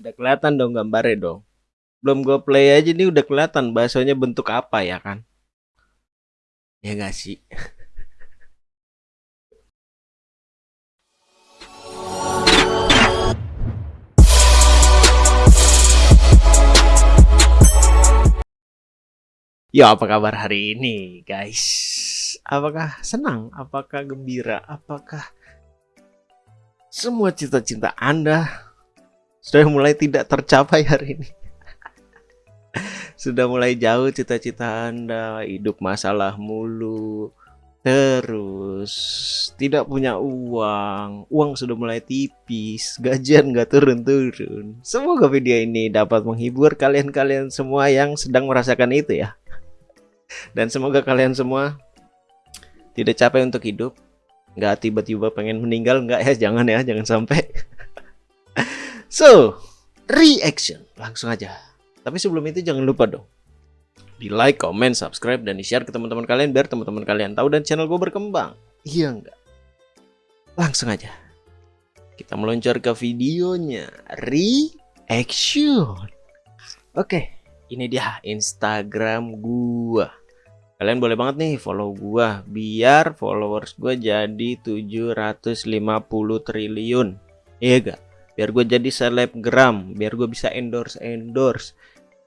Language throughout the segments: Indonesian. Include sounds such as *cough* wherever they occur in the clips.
Udah kelihatan dong gambarnya dong. Belum gue play aja nih udah kelihatan bahasanya bentuk apa ya kan? Ya gak sih? *laughs* Ya apa kabar hari ini guys? Apakah senang? Apakah gembira? Apakah semua cita-cita Anda sudah mulai tidak tercapai hari ini? sudah mulai jauh cita-cita Anda, hidup masalah mulu, terus tidak punya uang, uang sudah mulai tipis, gajian nggak turun-turun. Semoga video ini dapat menghibur kalian-kalian semua yang sedang merasakan itu ya. Dan semoga kalian semua tidak capek untuk hidup, nggak tiba-tiba pengen meninggal, nggak ya, jangan ya, jangan sampai. So, reaction langsung aja. Tapi sebelum itu jangan lupa dong di like, comment, subscribe, dan di share ke teman-teman kalian biar teman-teman kalian tahu dan channel gue berkembang. Iya enggak? Langsung aja. Kita meluncur ke videonya. Reaction. Oke, ini dia Instagram gua. Kalian boleh banget nih follow gua biar followers gua jadi 750 triliun. Iya gak? Biar gue jadi selebgram, biar gue bisa endorse endorse.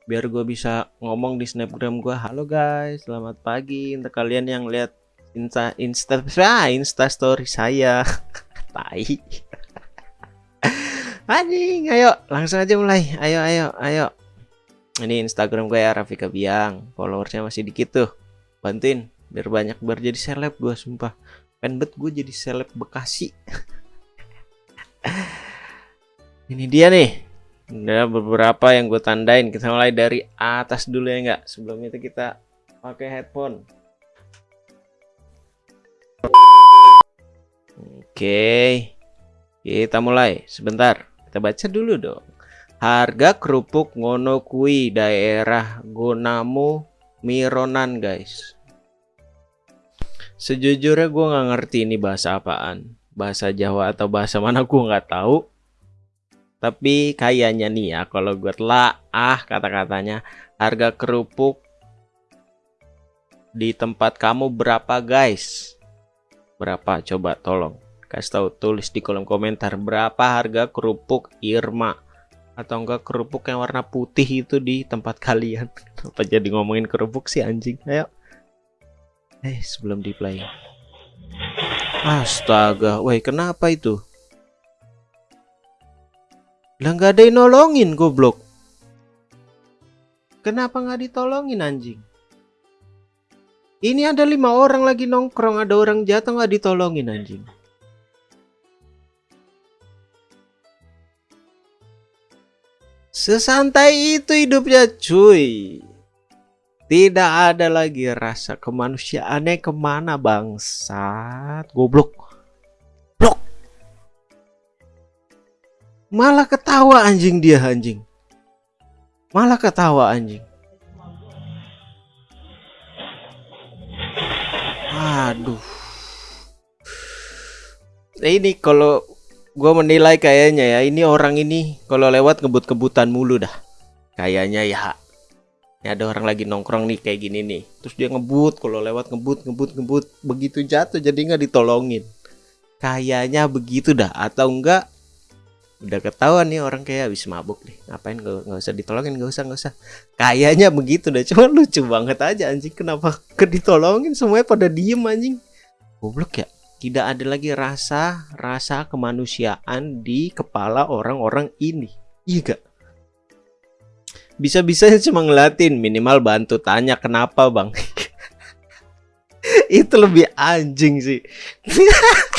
Biar gue bisa ngomong di snapgram gue halo guys. Selamat pagi. Untuk kalian yang lihat insta insta *laughs* ah, insta story saya. *laughs* Tai. *laughs* Anjing ayo. Langsung aja mulai. Ayo ayo ayo. Ini instagram gue ya Rafika Biang followersnya masih dikit tuh. Bantuin biar banyak biar jadi seleb gue sumpah. Pengen gue jadi seleb Bekasi ini dia nih ada beberapa yang gue tandain. Kita mulai dari atas dulu ya enggak. Sebelum itu kita pakai headphone. Oke. Kita mulai. Sebentar. Kita baca dulu dong. Harga kerupuk ngono kui daerah Gonamu Mironan guys. Sejujurnya gue nggak ngerti ini bahasa apaan. Bahasa Jawa atau bahasa mana gue nggak tahu tapi kayaknya nih ya kalau gue telah ah kata-katanya harga kerupuk di tempat kamu berapa guys? Berapa coba tolong kasih tahu tulis di kolom komentar berapa harga kerupuk Irma atau enggak kerupuk yang warna putih itu di tempat kalian. *laughs* Apa jadi ngomongin kerupuk sih anjing? Ayo. Eh, sebelum di play. Astaga, woi kenapa itu? Lah nggak ada yang nolongin goblok. Kenapa nggak ditolongin anjing? Ini ada lima orang lagi nongkrong, ada orang jatuh nggak ditolongin anjing. Sesantai itu hidupnya cuy. Tidak ada lagi rasa kemanusiaannya ke mana bangsat. Goblok. Malah ketawa anjing dia anjing. Malah ketawa anjing. Aduh. Nah, ini kalau gue menilai kayaknya ya ini orang ini kalau lewat ngebut-kebutan mulu dah. Kayaknya ya. Ini ada orang lagi nongkrong nih kayak gini nih. Terus dia ngebut kalau lewat ngebut ngebut ngebut begitu jatuh jadi nggak ditolongin. Kayaknya begitu dah atau enggak udah ketahuan nih orang kayak habis mabuk nih. Ngapain gak, gak usah ditolongin gak usah gak usah. Kayaknya begitu deh cuma lucu banget aja anjing. Kenapa ke ditolongin? Semuanya pada diem anjing. Goblok ya. Tidak ada lagi rasa rasa kemanusiaan di kepala orang-orang ini. Iya gak bisa-bisanya cuma ngelatin minimal bantu tanya kenapa bang. *laughs* Itu lebih anjing sih *laughs*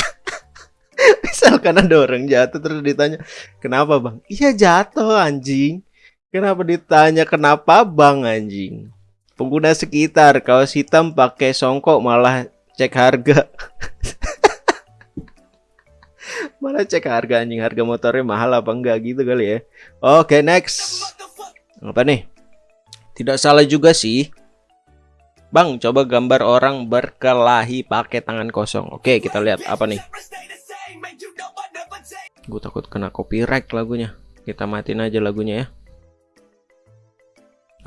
misalkan ada orang jatuh terus ditanya kenapa bang? Iya jatuh anjing. Kenapa ditanya kenapa bang anjing? Pengguna sekitar kaos hitam pakai songkok malah cek harga. *laughs* Malah cek harga anjing. Harga motornya mahal apa enggak gitu kali ya. Oke okay, next. Apa nih? Tidak salah juga sih. Bang, coba gambar orang berkelahi pakai tangan kosong. Oke, kita lihat apa nih. Gue takut kena copyright lagunya. kita matiin aja lagunya ya.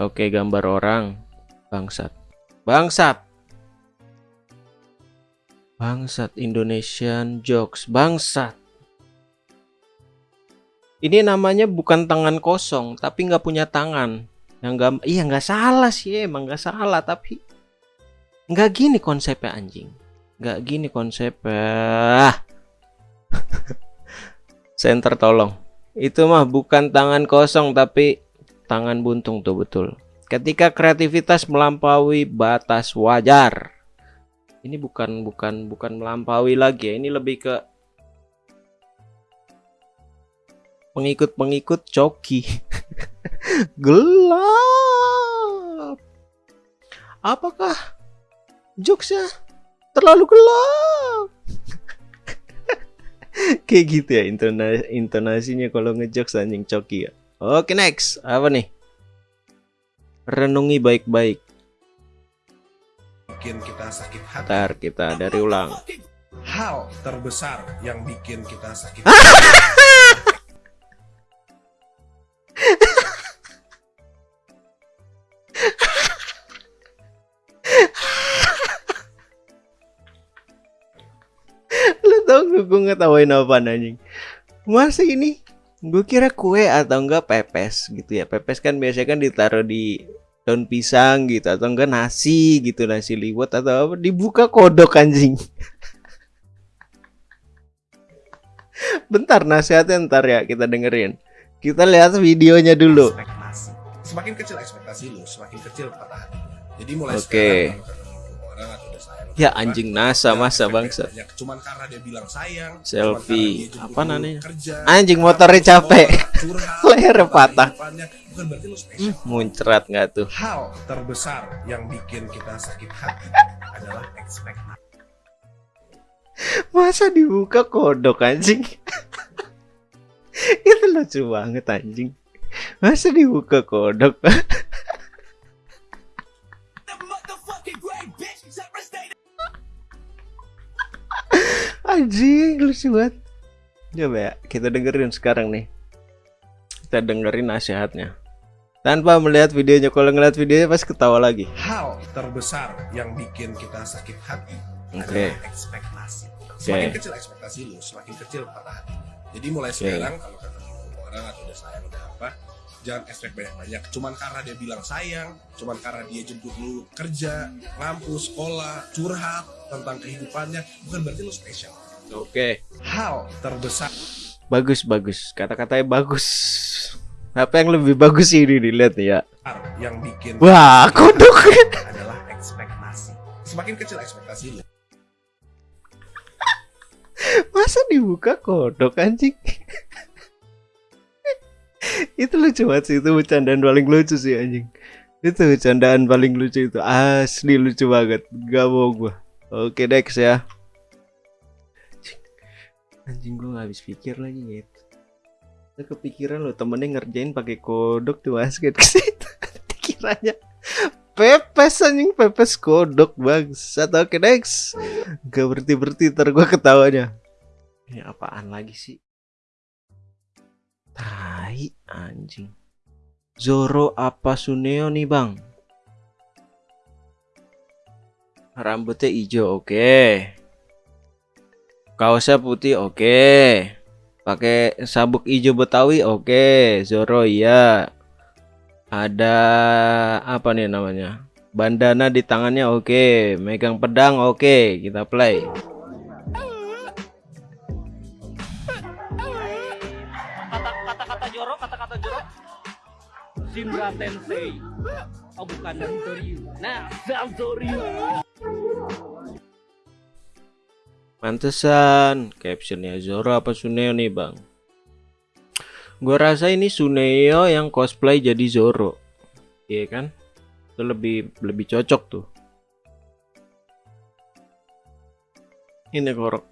Oke gambar orang. Bangsat. Bangsat. Bangsat Indonesian jokes. Bangsat. Ini namanya bukan tangan kosong tapi nggak punya tangan. Yang nggak iya nggak salah sih emang nggak salah tapi nggak gini konsepnya anjing. Nggak gini konsepnya *laughs* center tolong. Itu mah bukan tangan kosong tapi tangan buntung tuh betul. Ketika kreativitas melampaui batas wajar. Ini bukan bukan bukan melampaui lagi ya. Ini lebih ke pengikut-pengikut coki. *laughs* Gelap. Apakah jokesnya terlalu gelap *laughs* kayak gitu ya intona intonasinya kalau ngejokes anjing coki ya. Oke next. Apa nih? Renungi baik-baik. Bikin kita sakit hati. Ntar kita dari ulang. Hal terbesar yang bikin kita sakit *laughs* Lu *laughs* gue ngetawain apa anjing? Masa ini? Gue kira kue atau enggak pepes gitu ya. Pepes kan biasanya kan ditaruh di daun pisang gitu Atau enggak nasi gitu Nasi liwet atau apa. Dibuka kodok anjing. *laughs* Bentar nasihatnya ntar ya kita dengerin. Kita lihat videonya dulu. Ekspektasi. Semakin kecil ekspektasi lu semakin kecil patah hatinya jadi mulai Oke. sekarang Ya anjing nasa masa bangsa banyak. cuman karena dia bilang sayang Selfie. Apa namanya? Anjing motornya capek. tentang patah. bukan berarti lu spesial Muncrat nggak tuh hal terbesar yang bikin kita sakit hati adalah ekspektasi Masa dibuka kodok anjing *laughs* Itu lucu banget anjing Masa dibuka kodok *laughs* Anjing lucu banget Coba ya kita dengerin sekarang nih Kita dengerin nasihatnya Tanpa melihat videonya Kalau ngeliat videonya pasti ketawa lagi hal terbesar yang bikin kita sakit hati Oke. adalah ekspektasi. Semakin kecil ekspektasi lu, semakin kecil patah hatinya. Jadi mulai sekarang kalau ketemu orang atau udah sayang udah apa, jangan expect banyak-banyak. Cuman karena dia bilang sayang, cuman karena dia jemput lu kerja, ngampus, sekolah, curhat tentang kehidupannya, bukan berarti lu spesial. Oke. Hal terbesar. Bagus bagus. Kata-katanya bagus. Apa yang lebih bagus ini dilihat ya? Yang bikin Wah kodok adalah ekspektasi. Semakin kecil ekspektasi lu, *laughs* Masa dibuka kodok anjing *laughs* Itu lucu banget sih Itu bercandaan paling lucu sih anjing. Itu bercandaan paling lucu itu. Asli lucu banget. Gak mau gua. Oke next ya. Anjing, anjing gue gak habis pikir lagi gitu Lu kepikiran lo temennya ngerjain pakai kodok tuh basket *laughs* ke situ Dikiranya pepes anjing pepes kodok bangsat. Oke next. Gak berhenti-berhenti ntar gue ketawanya. Ini apaan lagi sih Tai anjing. Zoro apa Suneo nih bang? Rambutnya hijau oke. Kaosnya putih oke. Pakai sabuk hijau Betawi oke. Zoro iya. Ada apa nih namanya? Bandana di tangannya oke. Megang pedang oke. Kita play Shinra Tensei. Oh bukan Dantoryu nah Dantoryu Pantesan captionnya Zoro apa Suneo nih bang? Gua rasa ini Suneo yang cosplay jadi Zoro. Iya kan? Itu lebih lebih cocok tuh. Ini korok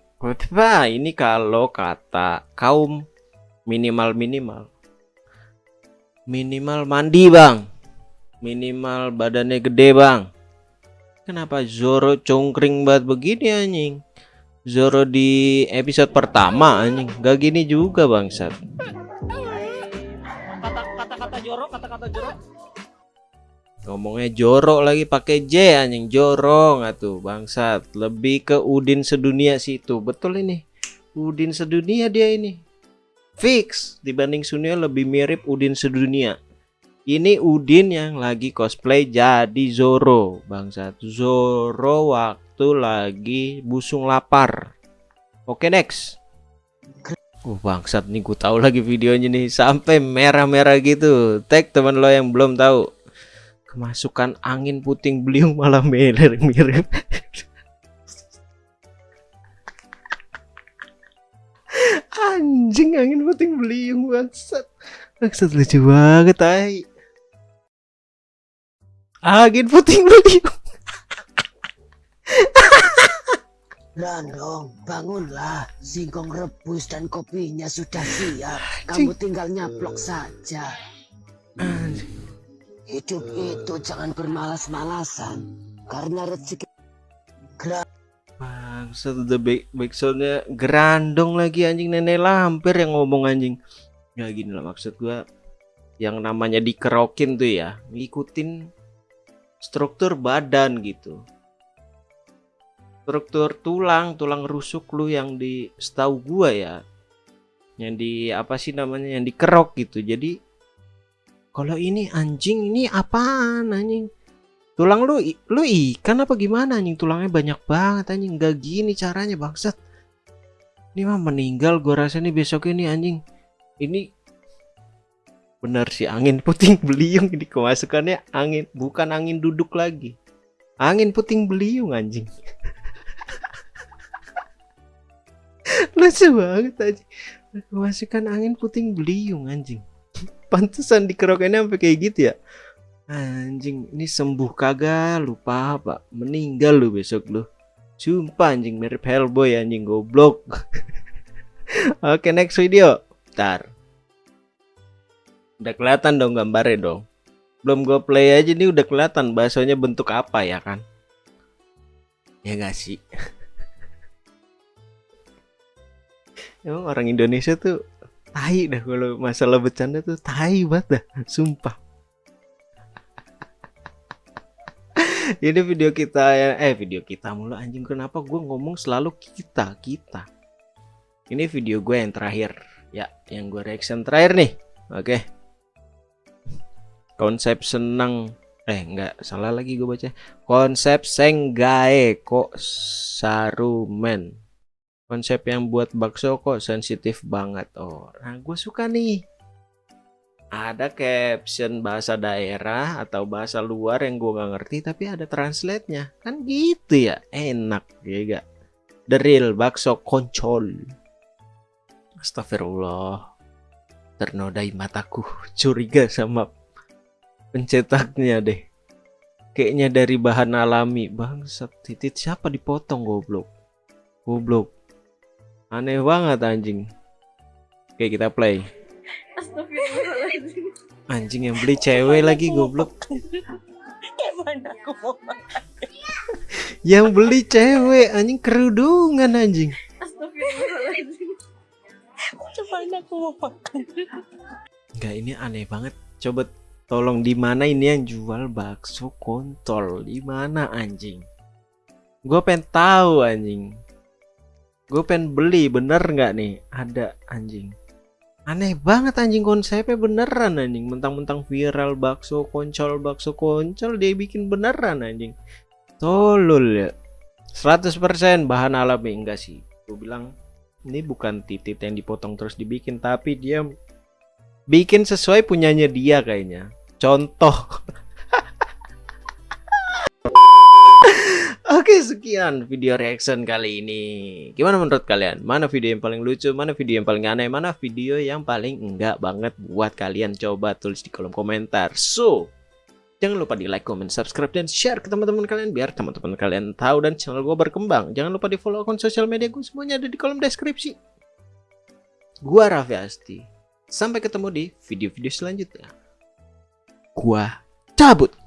Wah, ini kalau kata kaum minimal minimal minimal mandi bang minimal badannya gede bang kenapa Zoro congkring banget begini anjing Zoro di episode pertama anjing gak gini juga bangsat kata-kata jorok, kata-kata jorok. Ngomongnya jorok lagi pakai J anjing jorong atuh bangsat. Lebih ke Udin sedunia situ. Betul ini. Udin sedunia dia ini. Fix dibanding Sunia lebih mirip Udin sedunia. Ini Udin yang lagi cosplay jadi Zoro bangsat. Zoro waktu lagi busung lapar. Oke next. Uh bangsat nih gue tahu lagi videonya nih sampai merah-merah gitu. Tag teman lo yang belum tahu. Kemasukan angin puting beliung malah *laughs* mirip-mirip. Anjing angin puting beliung bangsat. Bangsat lucu banget ay. Angin puting beliung. Randong, bangunlah. Singkong rebus dan kopinya sudah siap. Kamu tinggal nyaplok saja. Hidup itu jangan bermalas-malasan. Karena rezeki Bangsat udah back backsoundnya gerandong lagi anjing nenek lampir yang ngomong anjing. Ya gini lah maksud gua yang namanya dikerokin tuh ya ngikutin struktur badan gitu. Struktur tulang, tulang rusuk lu yang di setahu gua ya. Yang di apa sih namanya yang dikerok gitu. Jadi kalau ini anjing ini apaan anjing? Tulang lu lu ikan apa gimana anjing? Tulangnya banyak banget anjing. Gak gini caranya bangsat. Ini mah meninggal gua rasa nih besok ini anjing. Ini benar sih angin puting beliung ini kemasukannya angin bukan angin duduk lagi. Angin puting beliung anjing. *laughs* Lucu banget anjing. Kemasukan angin puting beliung anjing. *laughs* Pantesan dikerokannya sampai kayak gitu ya. Anjing, ini sembuh kagak? Lupa apa? Meninggal lu besok lu. Sumpah anjing mirip Hellboy anjing goblok. *laughs* Oke, next video. Ntar. Udah kelihatan dong gambarnya dong. Belum gue play aja nih udah kelihatan bahasanya bentuk apa ya kan? Ya gak sih? *laughs* Emang orang Indonesia tuh tai dah kalau masalah bercanda tuh tai banget dah, sumpah. Ini video kita ya, eh video kita mulu anjing kenapa gue ngomong selalu kita kita. Ini video gue yang terakhir ya, yang gue reaction terakhir nih. Oke. Konsep senang eh enggak salah lagi gue baca. Konsep senggae kok sarumen. Konsep yang buat bakso kok sensitif banget. Oh, nah gue suka nih ada caption bahasa daerah atau bahasa luar yang gue gak ngerti tapi ada translate-nya. Kan gitu ya? Enak ya gak the real bakso koncol. Astagfirullah. Ternodai mataku curiga sama pencetaknya deh. Kayaknya dari bahan alami. Bangsat titit siapa dipotong goblok? Goblok. Aneh banget anjing. Oke kita play Astagfirullahaladzim. Anjing yang beli cewek lagi goblok. Gimana aku mau Yang beli cewek anjing kerudungan anjing. Astagfirullahaladzim. Gimana aku mau makan? Enggak ini aneh banget. Coba tolong di mana ini yang jual bakso kontol? Di mana anjing? Gue pengen tahu anjing. Gue pengen beli bener nggak nih? Ada anjing. Aneh banget anjing konsepnya beneran anjing. Mentang-mentang viral bakso koncol bakso koncol dia bikin beneran anjing. Tolol ya. 100% bahan alami enggak sih. Gue bilang ini bukan titit yang dipotong terus dibikin tapi dia bikin sesuai punyanya dia kayaknya. Contoh. *laughs* Oke sekian video reaction kali ini Gimana menurut kalian? Mana video yang paling lucu? Mana video yang paling aneh? Mana video yang paling enggak banget buat kalian? Coba tulis di kolom komentar So Jangan lupa di like, comment, subscribe, dan share ke teman-teman kalian Biar teman-teman kalian tahu dan channel gue berkembang Jangan lupa di follow akun sosial media gue Semuanya ada di kolom deskripsi Gua Raffi Asti Sampai ketemu di video-video selanjutnya Gua cabut